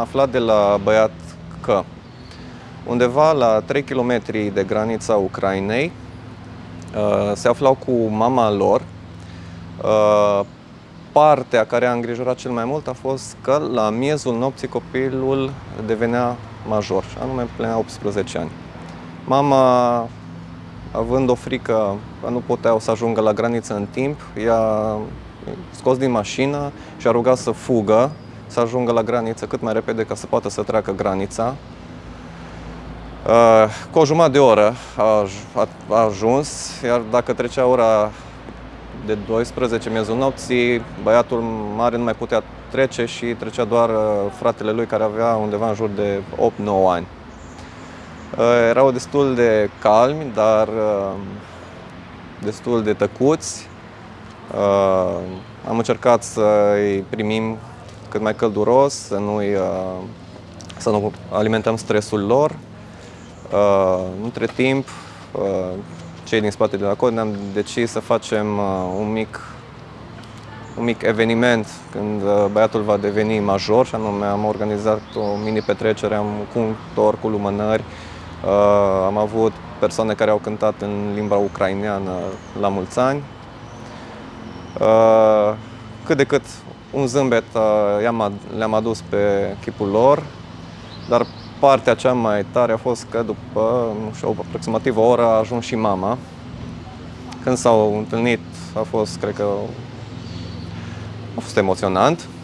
aflat de la băiat că undeva la 3 km de granița Ucrainei uh, se aflau cu mama lor. Uh, partea care a îngrijorat cel mai mult a fost că la miezul nopții copilul devenea major, și anume plinea 18 ani. Mama, având o frică că nu puteau să ajungă la graniță în timp, i-a scos din mașină și a rugat să fugă, să ajungă la graniță cât mai repede ca să poată să treacă granița. Uh, cu o jumătate de oră a, a, a ajuns, iar dacă trecea ora de 12 miezul nopții, băiatul mare nu mai putea trece și trecea doar uh, fratele lui care avea undeva în jur de 8-9 ani. Uh, erau destul de calmi, dar destul de tăcuți. Am încercat să îi primim cât mai călduros, să nu, să nu alimentăm stresul lor. Uh, între timp, uh, cei din spate de la cod ne-am decis să facem uh, un mic, un mic eveniment când uh, băiatul va deveni major și anume am organizat o mini petrecere, am cu un tor, cu lumânări, uh, am avut persoane care au cântat în limba ucraineană la mulți ani. Uh, cât de cât un zâmbet uh, le-am adus pe chipul lor, dar partea cea mai tare a fost că după, nu știu, aproximativ o oră a ajuns și mama. Când s-au întâlnit a fost, cred că, a fost emoționant.